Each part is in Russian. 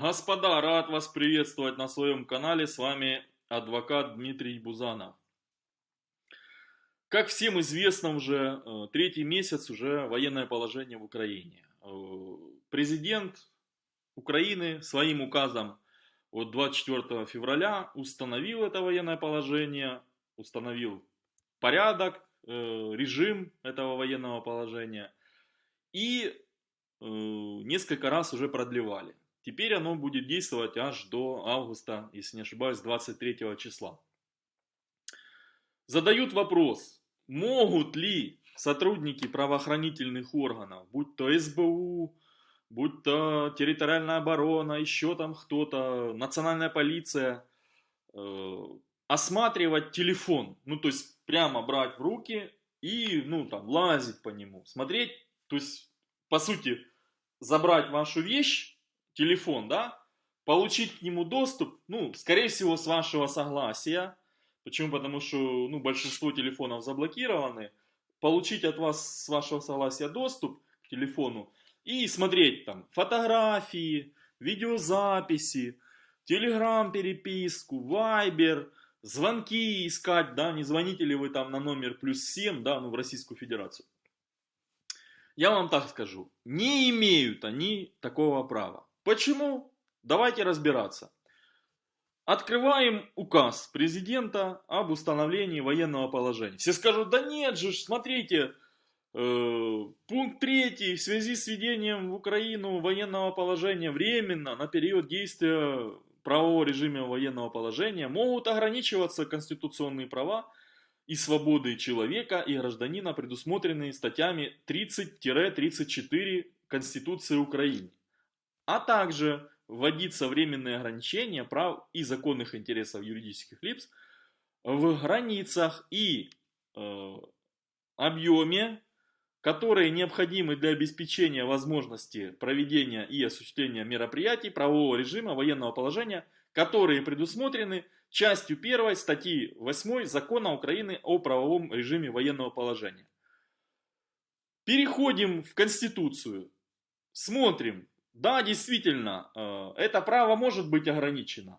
Господа, рад вас приветствовать на своем канале. С вами адвокат Дмитрий Бузанов. Как всем известно уже, э, третий месяц уже военное положение в Украине. Э, президент Украины своим указом от 24 февраля установил это военное положение, установил порядок, э, режим этого военного положения и несколько раз уже продлевали. Теперь оно будет действовать аж до августа, если не ошибаюсь, 23 числа. Задают вопрос, могут ли сотрудники правоохранительных органов, будь то СБУ, будь то территориальная оборона, еще там кто-то, национальная полиция, э, осматривать телефон, ну то есть прямо брать в руки и ну там лазить по нему, смотреть, то есть по сути забрать вашу вещь телефон, да, получить к нему доступ, ну, скорее всего, с вашего согласия. Почему? Потому что, ну, большинство телефонов заблокированы. Получить от вас с вашего согласия доступ к телефону и смотреть там фотографии, видеозаписи, телеграм переписку, вайбер, звонки искать, да, не звоните ли вы там на номер плюс 7, да, ну, в Российскую Федерацию. Я вам так скажу, не имеют они такого права. Почему? Давайте разбираться. Открываем указ президента об установлении военного положения. Все скажут, да нет же, смотрите, э, пункт 3 в связи с введением в Украину военного положения временно на период действия правового режима военного положения могут ограничиваться конституционные права и свободы человека и гражданина, предусмотренные статьями 30-34 Конституции Украины а также вводиться временные ограничения прав и законных интересов юридических лиц в границах и э, объеме, которые необходимы для обеспечения возможности проведения и осуществления мероприятий правового режима военного положения, которые предусмотрены частью 1 статьи 8 Закона Украины о правовом режиме военного положения. Переходим в Конституцию, смотрим, да, действительно, э, это право может быть ограничено.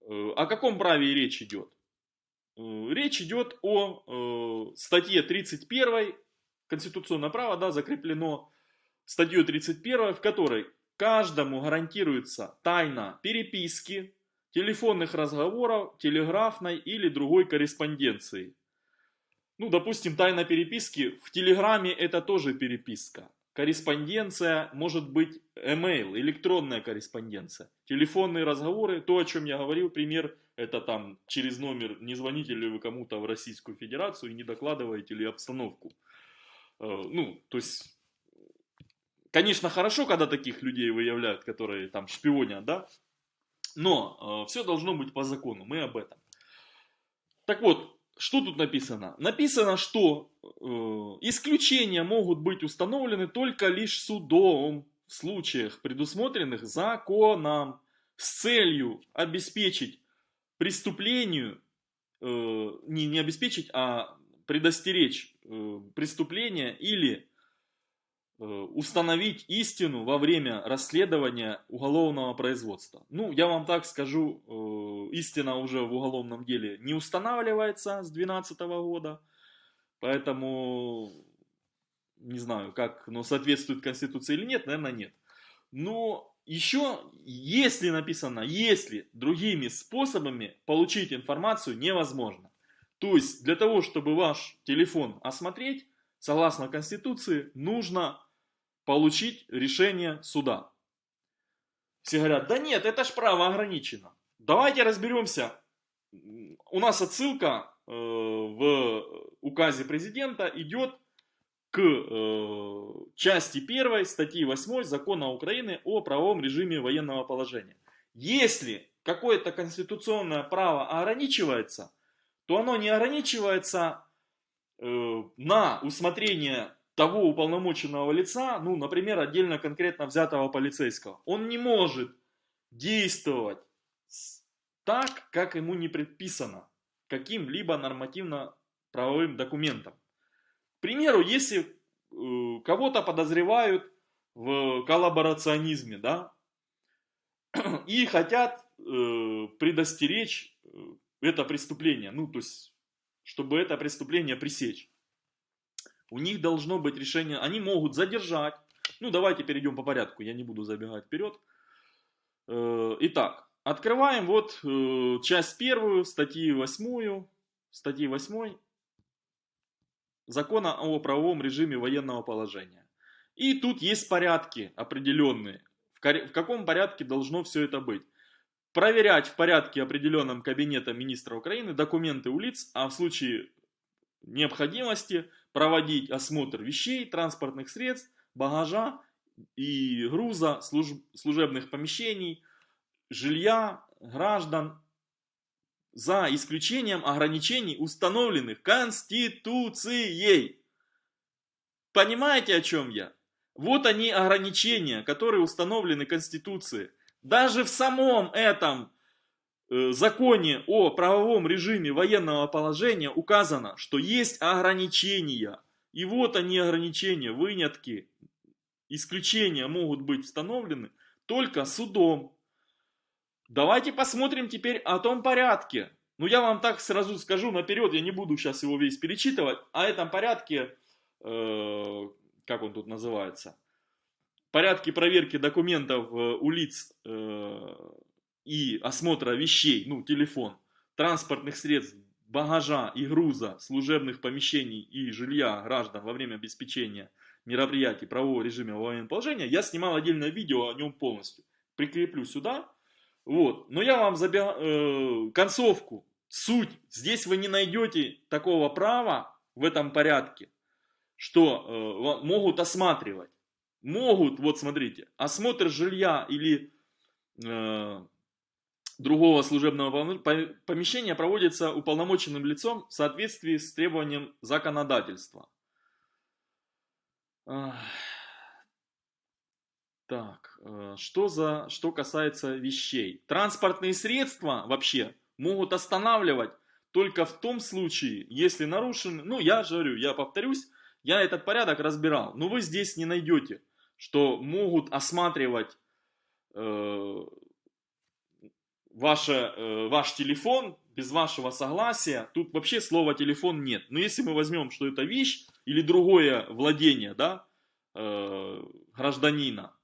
Э, о каком праве речь идет? Э, речь идет о статье 31 Конституционное право да, закреплено статьей 31, в которой каждому гарантируется тайна переписки, телефонных разговоров, телеграфной или другой корреспонденции. Ну, допустим, тайна переписки в Телеграме это тоже переписка. Корреспонденция может быть email, электронная корреспонденция. Телефонные разговоры, то, о чем я говорил, пример, это там через номер, не звоните ли вы кому-то в Российскую Федерацию и не докладываете ли обстановку. Э, ну, то есть, конечно, хорошо, когда таких людей выявляют, которые там шпионят, да, но э, все должно быть по закону, мы об этом. Так вот, что тут написано? Написано, что э, исключения могут быть установлены только лишь судом в случаях, предусмотренных законом, с целью обеспечить преступлению, э, не, не обеспечить, а предостеречь э, преступление или установить истину во время расследования уголовного производства. Ну, я вам так скажу, э, истина уже в уголовном деле не устанавливается с 2012 года, поэтому не знаю, как оно соответствует Конституции или нет, наверное, нет. Но еще, если написано, если другими способами получить информацию невозможно. То есть, для того, чтобы ваш телефон осмотреть, согласно Конституции, нужно получить решение суда. Все говорят, да нет, это ж право ограничено. Давайте разберемся. У нас отсылка э, в указе президента идет к э, части 1 статьи 8 Закона Украины о правовом режиме военного положения. Если какое-то конституционное право ограничивается, то оно не ограничивается э, на усмотрение того уполномоченного лица, ну, например, отдельно конкретно взятого полицейского, он не может действовать так, как ему не предписано каким-либо нормативно-правовым документом. К примеру, если э, кого-то подозревают в коллаборационизме, да, и хотят э, предостеречь э, это преступление, ну, то есть, чтобы это преступление пресечь. У них должно быть решение, они могут задержать, ну, давайте перейдем по порядку, я не буду забегать вперед. Э, итак, открываем вот э, часть первую, статьи восьмую, статьи восьмой закона о правовом режиме военного положения. И тут есть порядки определенные. В, каком порядке должно все это быть? Проверять в порядке определенном Кабинетом министра Украины документы у лиц, а в случае необходимости проводить осмотр вещей, транспортных средств, багажа и груза, служ, служебных помещений, жилья, граждан, за исключением ограничений, установленных Конституцией. Понимаете, о чем я? Вот они ограничения, которые установлены Конституцией. Даже в самом этом законе о правовом режиме военного положения указано, что есть ограничения. И вот они ограничения, вынятки, исключения могут быть установлены только судом. Давайте посмотрим теперь о том порядке. Ну я вам так сразу скажу наперед, я не буду сейчас его весь перечитывать. О этом порядке э, как он тут называется, порядке проверки документов э, у лиц э, и осмотра вещей, ну, телефон, транспортных средств, багажа и груза, служебных помещений и жилья граждан во время обеспечения мероприятий правового режима военного положения, я снимал отдельное видео о нем полностью. Прикреплю сюда. Вот. Но я вам забег... э, концовку, суть. Здесь вы не найдете такого права в этом порядке что э, могут осматривать. Могут, вот смотрите, осмотр жилья или э, другого служебного помещения проводится уполномоченным лицом в соответствии с требованием законодательства. Так, э, что, за, что касается вещей. Транспортные средства вообще могут останавливать только в том случае, если нарушены, ну я же говорю, я повторюсь, я этот порядок разбирал, но вы здесь не найдете, что могут осматривать э, ваше, э, ваш телефон без вашего согласия. Тут вообще слова телефон нет. Но если мы возьмем, что это вещь или другое владение да, э, гражданина,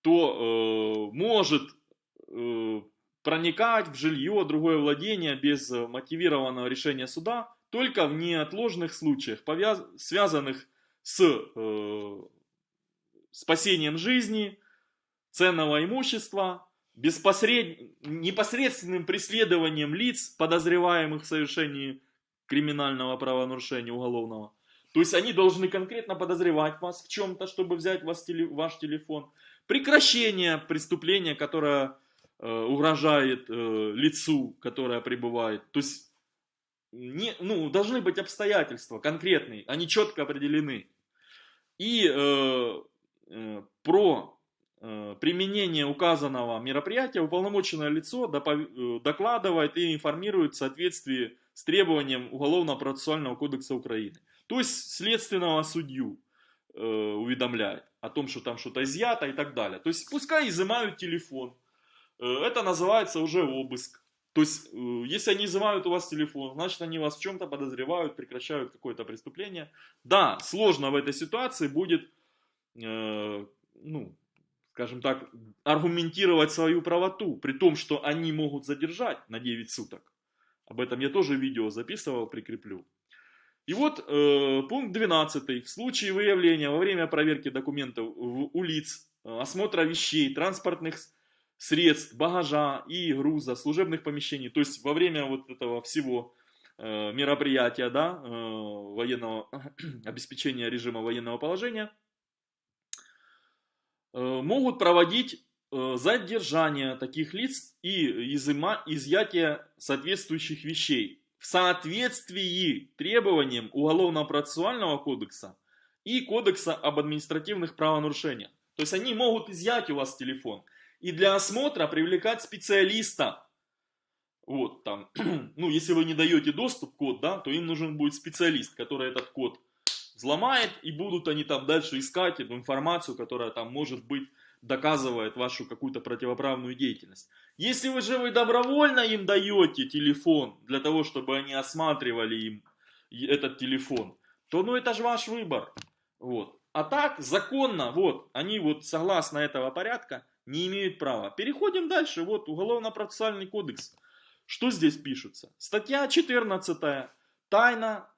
то э, может э, проникать в жилье, другое владение без мотивированного решения суда только в неотложных случаях, связанных с э, спасением жизни, ценного имущества, беспосред... непосредственным преследованием лиц, подозреваемых в совершении криминального правонарушения уголовного. То есть они должны конкретно подозревать вас в чем-то, чтобы взять вас теле... ваш телефон. Прекращение преступления, которое э, угрожает э, лицу, которое пребывает. То есть не, ну, должны быть обстоятельства конкретные, они четко определены. И э, э, про применение указанного мероприятия уполномоченное лицо э, докладывает и информирует в соответствии с требованием Уголовно-процессуального кодекса Украины. То есть следственного судью э, уведомляет о том, что там что-то изъято и так далее. То есть пускай изымают телефон. Э, это называется уже обыск. То есть, э, если они изымают у вас телефон, значит, они вас в чем-то подозревают, прекращают какое-то преступление. Да, сложно в этой ситуации будет, э, ну, скажем так, аргументировать свою правоту, при том, что они могут задержать на 9 суток. Об этом я тоже видео записывал, прикреплю. И вот э, пункт 12. В случае выявления во время проверки документов у лиц, э, осмотра вещей, транспортных средств, багажа и груза, служебных помещений. То есть во время вот этого всего э, мероприятия, да, э, военного обеспечения режима военного положения, могут проводить э, задержание таких лиц и изыма, изъятие соответствующих вещей в соответствии требованиям Уголовно-процессуального кодекса и Кодекса об административных правонарушениях. То есть они могут изъять у вас телефон – и для осмотра привлекать специалиста. Вот, там, ну, если вы не даете доступ код, да, то им нужен будет специалист, который этот код взломает, и будут они там дальше искать эту информацию, которая там может быть доказывает вашу какую-то противоправную деятельность. Если вы же вы добровольно им даете телефон для того, чтобы они осматривали им этот телефон, то ну это же ваш выбор. Вот. А так, законно, вот, они вот согласно этого порядка не имеют права. Переходим дальше, вот, Уголовно-процессуальный кодекс. Что здесь пишется? Статья 14. Тайна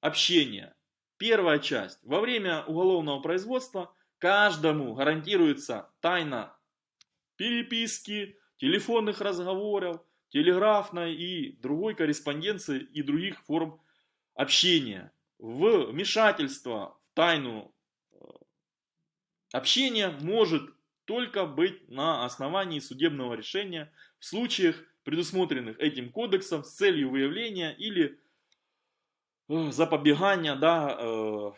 общения. Первая часть. Во время уголовного производства каждому гарантируется тайна переписки, телефонных разговоров, телеграфной и другой корреспонденции и других форм общения. Вмешательство в тайну э, общения может только быть на основании судебного решения в случаях, предусмотренных этим кодексом с целью выявления или запобегания да, э,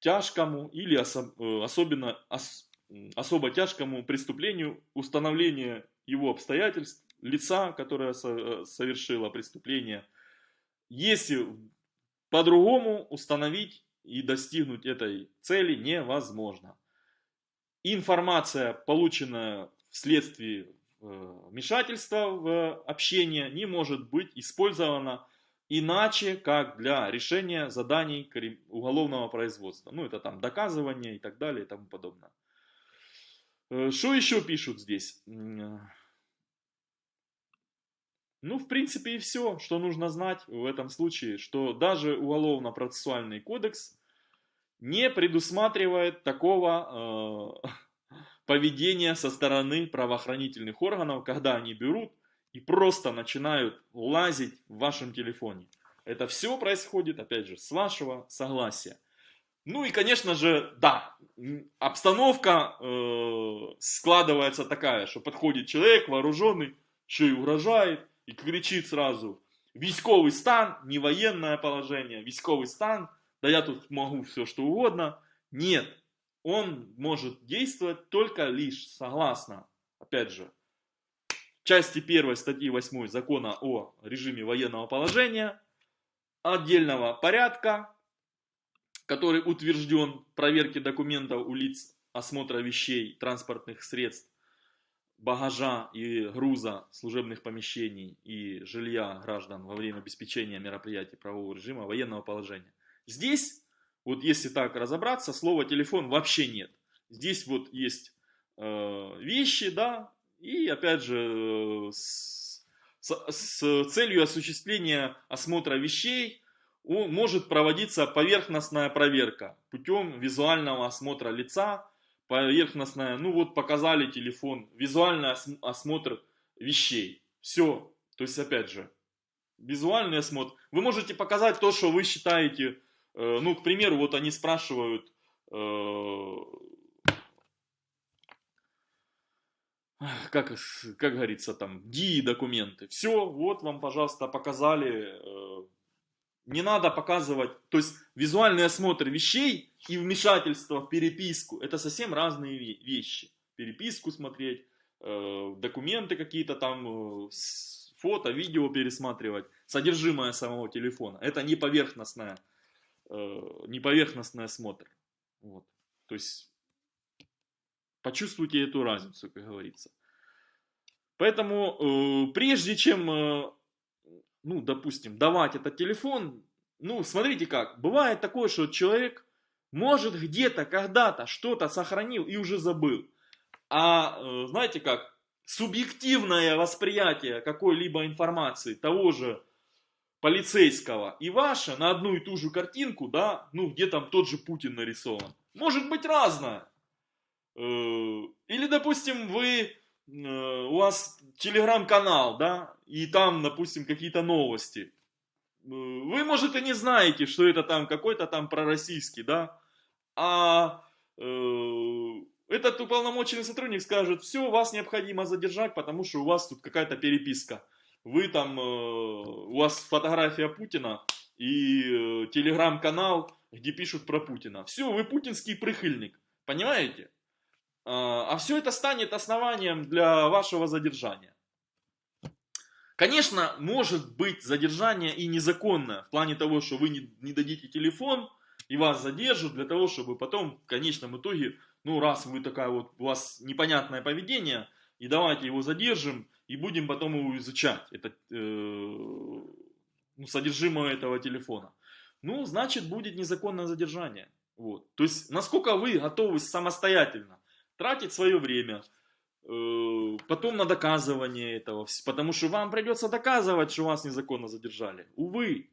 тяжкому или особ, особенно ос, особо тяжкому преступлению, установления его обстоятельств, лица, которое совершило преступление, если по-другому установить и достигнуть этой цели невозможно. Информация, полученная вследствие э, вмешательства в общение, не может быть использована иначе, как для решения заданий уголовного производства. Ну, это там доказывание и так далее и тому подобное. Э, что еще пишут здесь? Ну, в принципе, и все, что нужно знать в этом случае, что даже уголовно-процессуальный кодекс не предусматривает такого э, поведения со стороны правоохранительных органов, когда они берут и просто начинают лазить в вашем телефоне. Это все происходит, опять же, с вашего согласия. Ну и, конечно же, да, обстановка э, складывается такая, что подходит человек вооруженный, еще и угрожает, и кричит сразу, військовый стан, не военное положение, військовый стан, да я тут могу все что угодно. Нет, он может действовать только лишь согласно, опять же, части 1 статьи 8 закона о режиме военного положения, отдельного порядка, который утвержден проверки документов у лиц осмотра вещей, транспортных средств, багажа и груза служебных помещений и жилья граждан во время обеспечения мероприятий правового режима военного положения. Здесь, вот если так разобраться, слова телефон вообще нет. Здесь вот есть э, вещи, да, и опять же с, с, с целью осуществления осмотра вещей может проводиться поверхностная проверка путем визуального осмотра лица, поверхностная, ну вот показали телефон, визуальный осмотр вещей. Все. То есть, опять же, визуальный осмотр. Вы можете показать то, что вы считаете, э, ну, к примеру, вот они спрашивают, э, как, как говорится, там, ДИ документы. Все, вот вам, пожалуйста, показали. Э, не надо показывать, то есть визуальный осмотр вещей и вмешательство в переписку, это совсем разные вещи. Переписку смотреть, э, документы какие-то там, э, фото, видео пересматривать, содержимое самого телефона. Это не поверхностное, э, не поверхностный осмотр. Вот. То есть почувствуйте эту разницу, как говорится. Поэтому прежде чем, ну, допустим, давать этот телефон, ну, смотрите как, бывает такое, что человек может, где-то, когда-то что-то сохранил и уже забыл. А э, знаете как, субъективное восприятие какой-либо информации того же полицейского и ваше на одну и ту же картинку, да, ну где там тот же Путин нарисован, может быть разное. Э, или, допустим, вы, э, у вас телеграм-канал, да, и там, допустим, какие-то новости. Вы, может, и не знаете, что это там какой-то там пророссийский, да, а э, этот уполномоченный сотрудник скажет, все, вас необходимо задержать, потому что у вас тут какая-то переписка. Вы там, э, у вас фотография Путина и э, телеграм-канал, где пишут про Путина. Все, вы путинский прихильник, понимаете? А, а все это станет основанием для вашего задержания. Конечно, может быть задержание и незаконное, в плане того, что вы не, не дадите телефон, и вас задержат для того, чтобы потом в конечном итоге ну раз вы такая вот, у вас непонятное поведение, и давайте его задержим, и будем потом его изучать, это, э, ну, содержимое этого телефона. Ну, значит, будет незаконное задержание. Вот. То есть, насколько вы готовы самостоятельно тратить свое время, э, потом на доказывание этого, потому что вам придется доказывать, что вас незаконно задержали. Увы.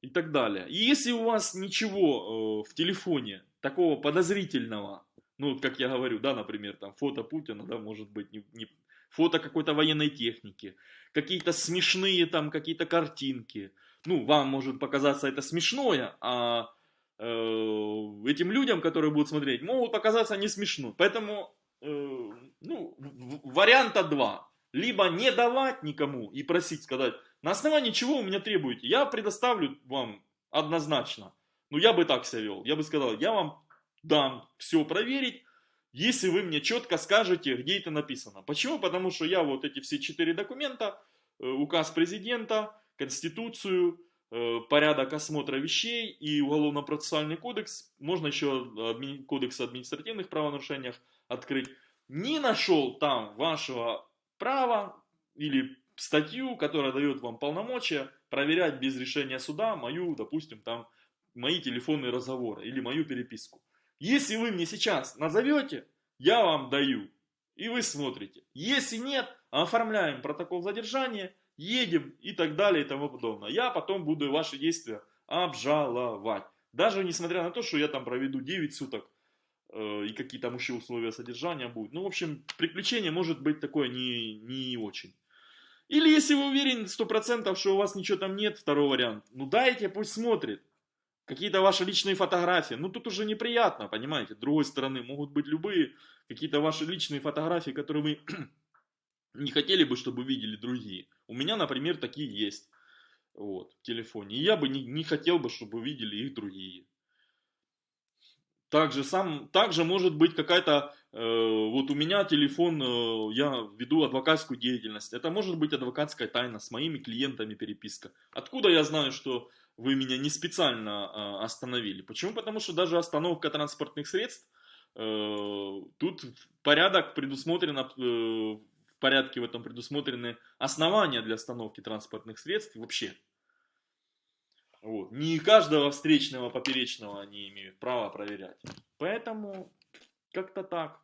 И так далее. И если у вас ничего э, в телефоне такого подозрительного, ну, как я говорю, да, например, там фото Путина, да, может быть, не, не фото какой-то военной техники, какие-то смешные там, какие-то картинки. Ну, вам может показаться это смешное, а этим людям, которые будут смотреть, могут показаться не смешно. Поэтому, э, ну, варианта два. Либо не давать никому и просить сказать, на основании чего вы меня требуете? Я предоставлю вам однозначно. Ну, я бы так себя вел. Я бы сказал, я вам дам все проверить, если вы мне четко скажете, где это написано. Почему? Потому что я вот эти все четыре документа, э, указ президента, конституцию, э, порядок осмотра вещей и уголовно-процессуальный кодекс, можно еще кодекс административных правонарушениях открыть, не нашел там вашего права или статью, которая дает вам полномочия проверять без решения суда мою, допустим, там, мои телефонные разговоры или мою переписку. Если вы мне сейчас назовете, я вам даю, и вы смотрите. Если нет, оформляем протокол задержания, едем и так далее и тому подобное. Я потом буду ваши действия обжаловать. Даже несмотря на то, что я там проведу 9 суток э, и какие там еще условия содержания будут. Ну, в общем, приключение может быть такое не, не очень. Или если вы уверены 100%, что у вас ничего там нет, второй вариант, ну дайте, пусть смотрит. Какие-то ваши личные фотографии. Ну тут уже неприятно, понимаете. С другой стороны, могут быть любые какие-то ваши личные фотографии, которые вы не хотели бы, чтобы видели другие. У меня, например, такие есть вот, в телефоне. И я бы не, не хотел бы, чтобы видели их другие. Также, сам, также может быть какая-то, э, вот у меня телефон, э, я веду адвокатскую деятельность. Это может быть адвокатская тайна с моими клиентами переписка. Откуда я знаю, что вы меня не специально э, остановили? Почему? Потому что даже остановка транспортных средств, э, тут порядок предусмотрено, э, порядке в этом предусмотрены основания для остановки транспортных средств вообще. Вот. Не каждого встречного поперечного они имеют право проверять. Поэтому как-то так.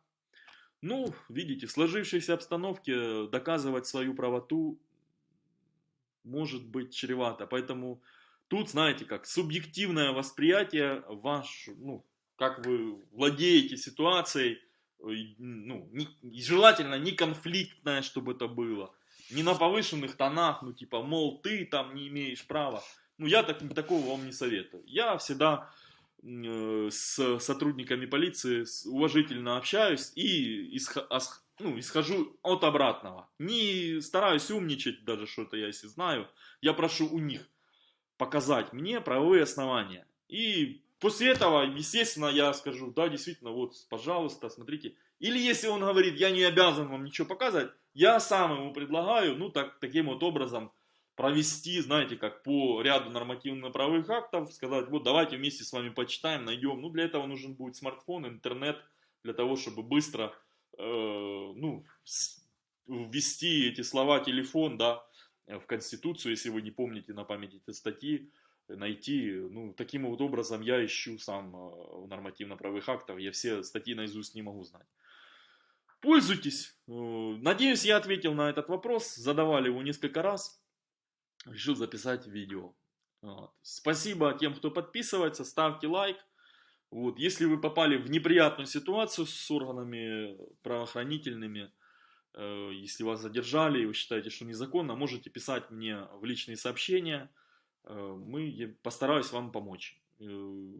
Ну, видите, в сложившейся обстановке доказывать свою правоту может быть чревато. Поэтому тут, знаете, как субъективное восприятие ваш, ну, как вы владеете ситуацией, ну, не, желательно не конфликтное, чтобы это было, не на повышенных тонах, ну, типа, мол, ты там не имеешь права. Ну, я так, такого вам не советую. Я всегда э, с сотрудниками полиции уважительно общаюсь и исх, ос, ну, исхожу от обратного. Не стараюсь умничать даже что-то я если знаю. Я прошу у них показать мне правовые основания. И после этого, естественно, я скажу, да, действительно, вот, пожалуйста, смотрите. Или если он говорит, я не обязан вам ничего показать, я сам ему предлагаю, ну, так, таким вот образом, провести, знаете, как по ряду нормативно-правовых актов, сказать, вот давайте вместе с вами почитаем, найдем. Ну, для этого нужен будет смартфон, интернет, для того, чтобы быстро, э, ну, ввести эти слова телефон, да, в Конституцию, если вы не помните на памяти эти статьи, найти, ну, таким вот образом я ищу сам э, в нормативно-правовых актах, я все статьи наизусть не могу знать. Пользуйтесь. Э, надеюсь, я ответил на этот вопрос, задавали его несколько раз решил записать видео. Вот. Спасибо тем, кто подписывается, ставьте лайк. Вот. Если вы попали в неприятную ситуацию с органами правоохранительными, э, если вас задержали и вы считаете, что незаконно, можете писать мне в личные сообщения. Э, мы постараюсь вам помочь. Э,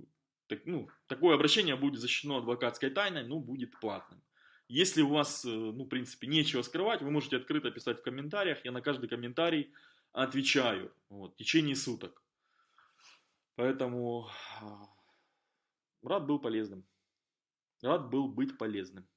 так, ну, такое обращение будет защищено адвокатской тайной, но будет платным. Если у вас, э, ну, в принципе, нечего скрывать, вы можете открыто писать в комментариях. Я на каждый комментарий отвечаю вот, в течение суток. Поэтому рад был полезным. Рад был быть полезным.